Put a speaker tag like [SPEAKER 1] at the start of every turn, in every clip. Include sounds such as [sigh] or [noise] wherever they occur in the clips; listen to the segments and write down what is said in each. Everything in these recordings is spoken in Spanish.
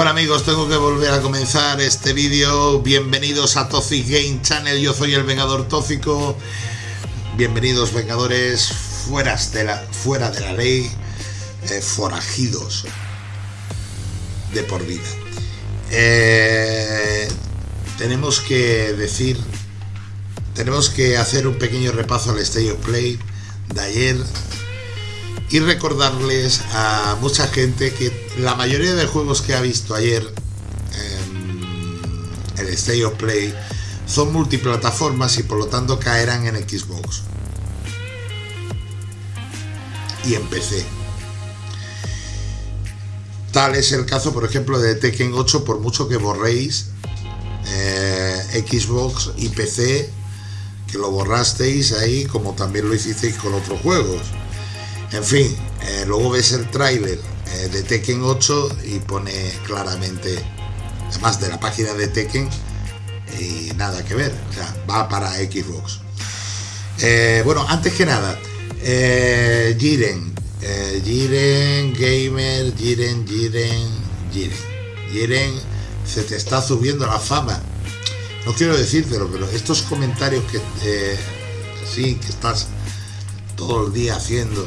[SPEAKER 1] Bueno amigos, tengo que volver a comenzar este vídeo. Bienvenidos a Toxic Game Channel, yo soy el Vengador Tóxico. Bienvenidos Vengadores fuera de la, fuera de la ley, eh, forajidos de por vida. Eh, tenemos que decir, tenemos que hacer un pequeño repaso al State of Play de ayer y recordarles a mucha gente que la mayoría de juegos que ha visto ayer en el State of Play son multiplataformas y por lo tanto caerán en Xbox y en PC. Tal es el caso, por ejemplo, de Tekken 8, por mucho que borréis eh, Xbox y PC, que lo borrasteis ahí, como también lo hicisteis con otros juegos. En fin, eh, luego ves el tráiler eh, de Tekken 8 y pone claramente, además de la página de Tekken, y nada que ver, o sea, va para Xbox. Eh, bueno, antes que nada, Jiren, Jiren Gamer, Jiren, Jiren, Jiren, Jiren, se te está subiendo la fama. No quiero decírtelo, pero estos comentarios que sí, que estás todo el día haciendo,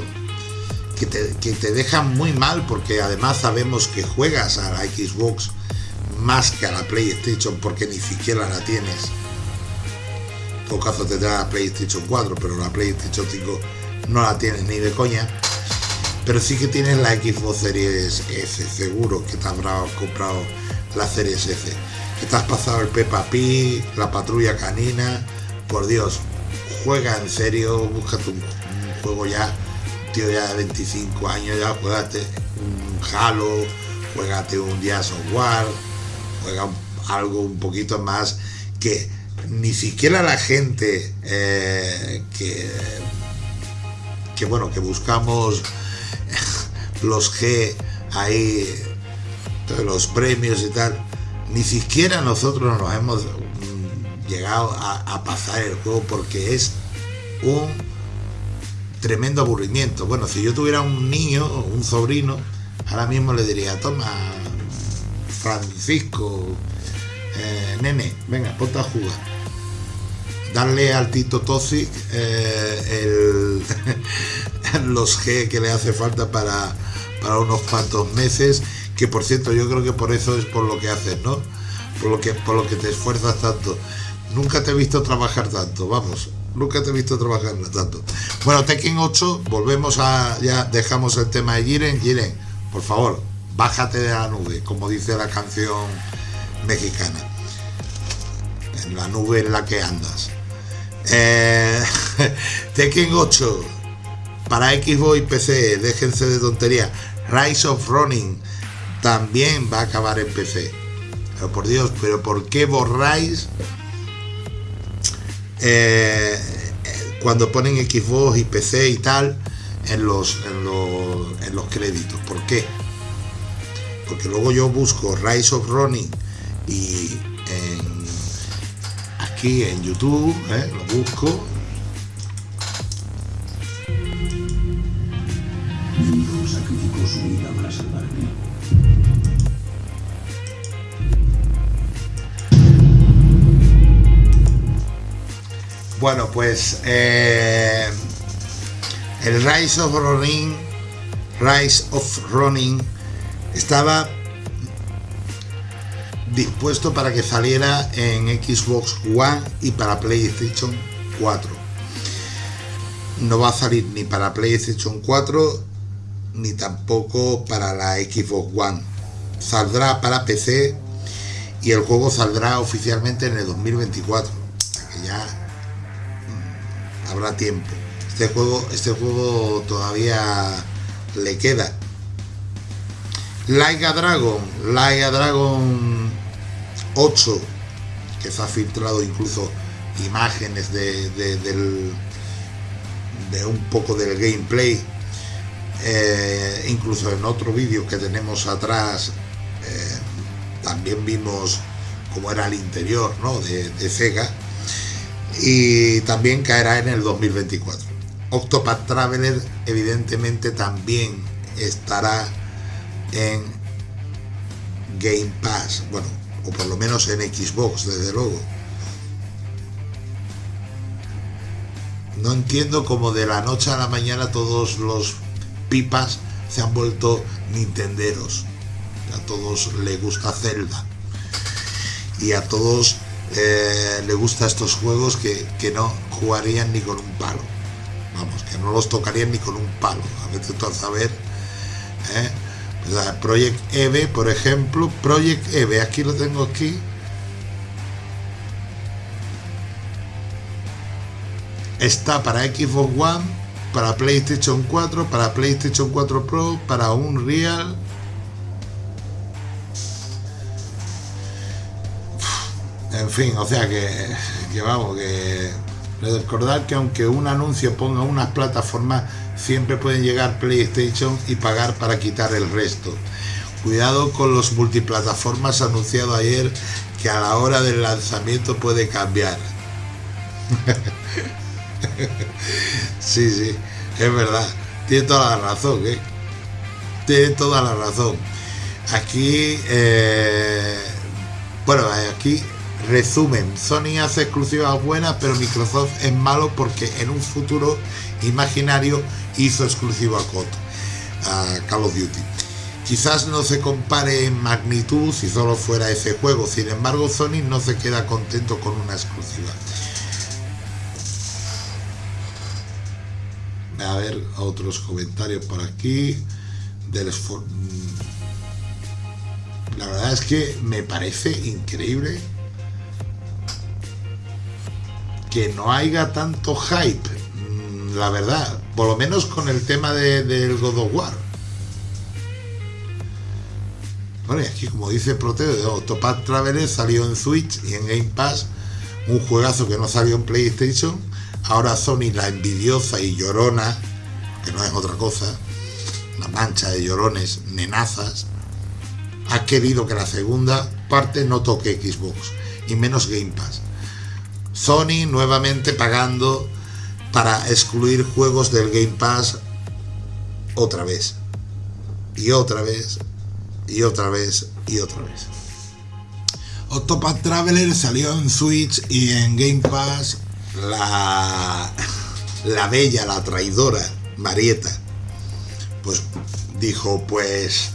[SPEAKER 1] que te, dejan muy mal porque además sabemos que juegas a la Xbox más que a la PlayStation porque ni siquiera la tienes. En todo caso la PlayStation 4, pero la PlayStation 5 no la tienes ni de coña. Pero sí que tienes la Xbox Series S, seguro que te habrás comprado la Series S. Que te has pasado el Peppa Pig, la patrulla canina. Por Dios, juega en serio, búscate un juego ya tío ya de 25 años, ya juegate un Halo, juegate un Gears of War, juega algo un poquito más que ni siquiera la gente eh, que, que bueno que buscamos [laughs] los G ahí los premios y tal ni siquiera nosotros nos hemos mm, llegado a pasar el juego porque es un tremendo aburrimiento. Bueno, si yo tuviera un niño un sobrino, ahora mismo le diría, toma, Francisco, eh, nene, venga, ponte a jugar. Darle al Tito Toxic eh, [laughs] los G que le hace falta para, para unos cuantos meses, que por cierto yo creo que por eso es por lo que haces, ¿no? Por lo que, por lo que te esfuerzas tanto. Nunca te he visto trabajar tanto, vamos, Nunca te he visto trabajar tanto. Bueno, Tekken 8, volvemos a. Ya dejamos el tema de Jiren. Jiren, por favor, bájate de la nube, como dice la canción mexicana. En la nube en la que andas. Eh, [laughs] Tekken 8, para Xbox y PC, déjense de tontería. Rise of Running también va a acabar en PC. Pero por Dios, pero ¿por qué borráis eh, cuando ponen Xbox y PC y tal en los, en los, créditos. ¿Por qué? Porque luego yo busco Rise of Running y aquí en YouTube ¿eh? lo busco Bueno, pues eh, el Rise of Running, Rise of Running estaba dispuesto para que saliera en Xbox One y para PlayStation 4. No va a salir ni para PlayStation 4 ni tampoco para la Xbox One. Saldrá para PC y el juego saldrá oficialmente en el 2024. Que ya habrá tiempo. Este juego, este juego todavía le queda. Laiga Dragon, Laiga Dragon 8, que se ha filtrado incluso imágenes de, del, de un poco del gameplay. Eh, incluso en otro vídeo que tenemos atrás eh, también vimos cómo era el interior ¿no? de, de Sega y también caerá en el 2024. Octopath Traveler evidentemente también estará en Game Pass, bueno, o por lo menos en Xbox, desde luego. No entiendo cómo de la noche a la mañana todos los pipas se han vuelto nintenderos. A todos les gusta Zelda. Y a todos eh, les gustan estos juegos que, que no jugarían ni con un palo. Vamos, que no los tocarían ni con un palo. A veces tú a saber. ¿eh? Project EVE, por ejemplo. Project EVE, aquí lo tengo aquí. Está para Xbox One, para PlayStation 4, para PlayStation 4 Pro, para Unreal. En fin, o sea que, que vamos, que recordar que aunque un anuncio ponga unas plataformas, siempre pueden llegar PlayStation y pagar para quitar el resto. Cuidado con los multiplataformas anunciado ayer, que a la hora del lanzamiento puede cambiar. [laughs] sí, sí, es verdad. Tiene toda la razón, ¿eh? Tiene toda la razón. Aquí, eh, bueno, aquí resumen, Sony hace exclusivas buenas, pero Microsoft es malo porque en un futuro imaginario hizo exclusivo a COD, a Call of Duty. Quizás no se compare en magnitud si solo fuera ese juego, sin embargo Sony no se queda contento con una exclusiva. a ver otros comentarios por aquí del mm, la verdad es que me parece increíble que no haya tanto hype mm, la verdad por lo menos con el tema de, del God of War bueno aquí como dice Proteo de Octopath Traveler salió en Switch y en Game Pass un juegazo que no salió en PlayStation Ahora Sony, la envidiosa y llorona, que no es otra cosa, una mancha de llorones, nenazas, ha querido que la segunda parte no toque Xbox, y menos Game Pass. Sony nuevamente pagando para excluir juegos del Game Pass otra vez, y otra vez, y otra vez, y otra vez. Octopath Traveler salió en Switch y en Game Pass. La, la bella, la traidora, Marieta, pues dijo, pues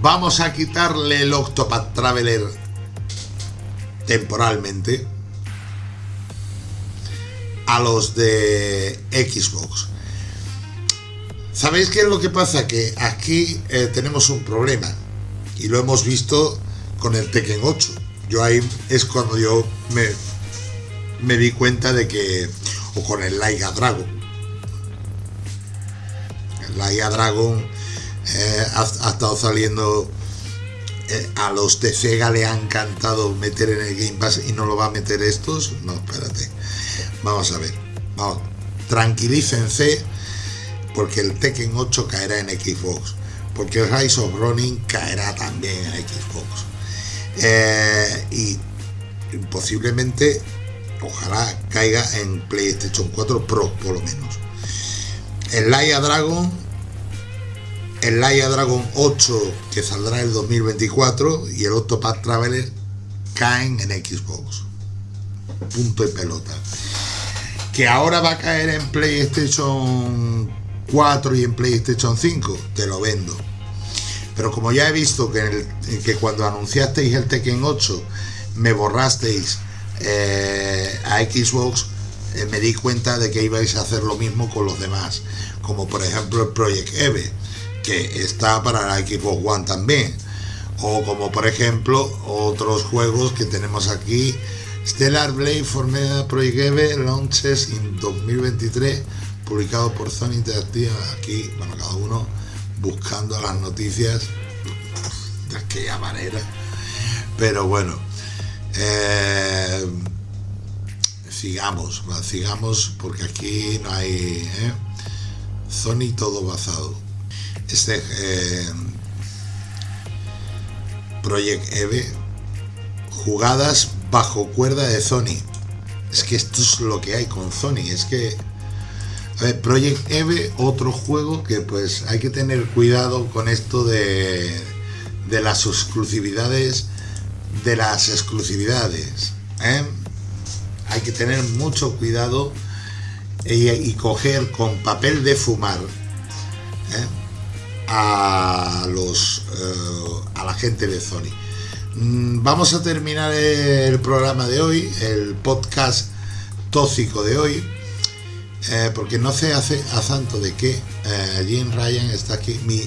[SPEAKER 1] vamos a quitarle el Octopath Traveler temporalmente a los de Xbox. ¿Sabéis qué es lo que pasa? Que aquí eh, tenemos un problema y lo hemos visto con el Tekken 8. Yo ahí es cuando yo me me di cuenta de que, o con el Laiga Dragon, el Laiga Dragon eh, ha, estado saliendo, eh, a los de Sega le ha encantado meter en el Game Pass y no lo va a meter estos, no, espérate, vamos a ver, vamos, tranquilícense, porque el Tekken 8 caerá en Xbox, porque el Rise of Running caerá también en Xbox. Eh, y posiblemente ojalá caiga en PlayStation 4 Pro por lo menos. El Laia Dragon, el Laia Dragon 8 que saldrá en el 2024 y el Octopath Traveler caen en Xbox. Punto y pelota. Que ahora va a caer en PlayStation 4 y en PlayStation 5, te lo vendo. Pero como ya he visto que, cuando anunciasteis el Tekken 8 me borrasteis eh, a Xbox eh, me di cuenta de que ibais a hacer lo mismo con los demás, como por ejemplo el Project Eve, que está para la Xbox One también, o como por ejemplo otros juegos que tenemos aquí, Stellar Blade Formula Project Eve launches in 2023, publicado por Sony Interactive, aquí, bueno, cada uno buscando las noticias de aquella manera, pero bueno, eh, sigamos, sigamos porque aquí no hay ¿eh? Sony todo basado. Este eh, Project Eve, jugadas bajo cuerda de Sony. Es que esto es lo que hay con Sony. Es que a ver, Project Eve, otro juego que pues hay que tener cuidado con esto de, de las exclusividades de las exclusividades. ¿eh? Hay que tener mucho cuidado y, coger con papel de fumar ¿eh? a los eh, a la gente de Sony. Mm, vamos a terminar el programa de hoy, el podcast tóxico de hoy, porque no sé hace a santo de qué Jim Ryan está aquí. Mi,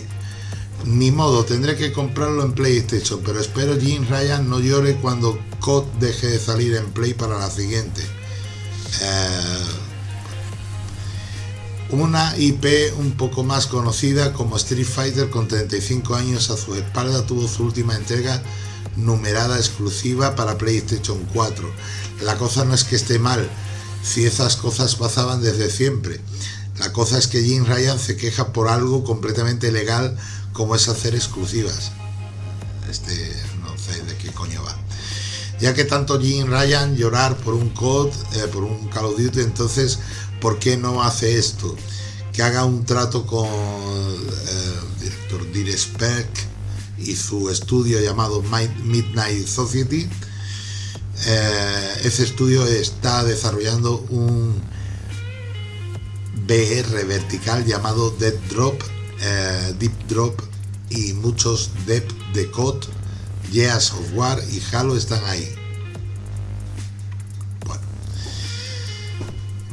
[SPEAKER 1] ni modo, tendré que comprarlo en PlayStation, pero espero Jim Ryan no llore cuando COD deje de salir en Play para la siguiente. Eh, una IP un poco más conocida como Street Fighter con 35 años a su espalda tuvo su última entrega numerada exclusiva para PlayStation 4. La cosa no es que esté mal, si esas cosas pasaban desde siempre. La cosa es que Jim Ryan se queja por algo completamente legal como es hacer exclusivas. Este, no sé de qué coño va. Ya que tanto Jim Ryan llorar por un COD, eh, por un Call of Duty, entonces, ¿por qué no hace esto? Que haga un trato con eh, el director Direspec y su estudio llamado Midnight Society. Eh, ese estudio está desarrollando un VR vertical llamado Dead Drop eh, Deep Drop y muchos Deep de COD, Years of War y Halo están ahí. Bueno.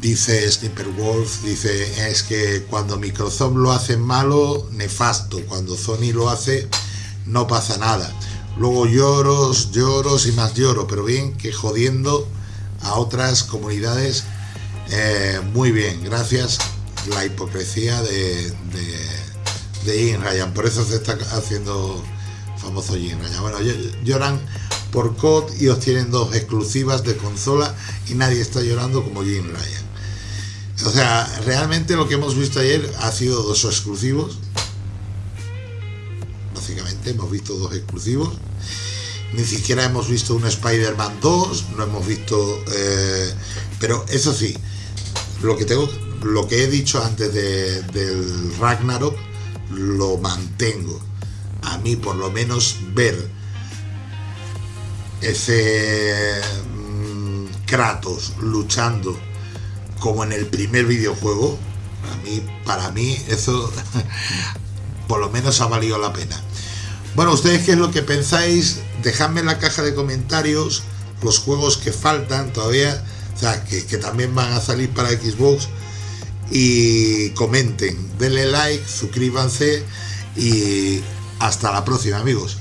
[SPEAKER 1] Dice Sniper Wolf, dice, es que cuando Microsoft lo hace malo, nefasto. Cuando Sony lo hace, no pasa nada. Luego lloros, lloros y más lloro, pero bien que jodiendo a otras comunidades. Eh, muy bien, gracias. La hipocresía de de Jim Ryan, por eso se está haciendo famoso Jim Ryan. Bueno, lloran por COD y obtienen dos exclusivas de consola y nadie está llorando como Jim Ryan. O sea, realmente lo que hemos visto ayer ha sido dos exclusivos. Hemos visto dos exclusivos. Ni siquiera hemos visto un Spider-Man 2, no hemos visto... Eh, pero eso sí, lo que tengo, lo que he dicho antes del Ragnarok, lo mantengo. A mí por lo menos ver ese mm, Kratos luchando como en el primer videojuego, a mí, para mí eso [laughs] por lo menos ha valido la pena. Bueno, ustedes qué es lo que pensáis, dejadme en la caja de comentarios los juegos que faltan todavía, o sea, que, también van a salir para Xbox y comenten, denle like, suscríbanse y hasta la próxima amigos.